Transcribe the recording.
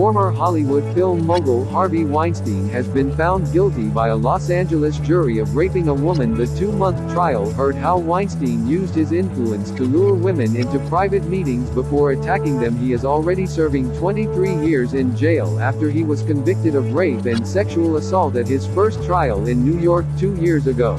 former Hollywood film mogul Harvey Weinstein has been found guilty by a Los Angeles jury of raping a woman. The two-month trial heard how Weinstein used his influence to lure women into private meetings before attacking them. He is already serving 23 years in jail after he was convicted of rape and sexual assault at his first trial in New York two years ago.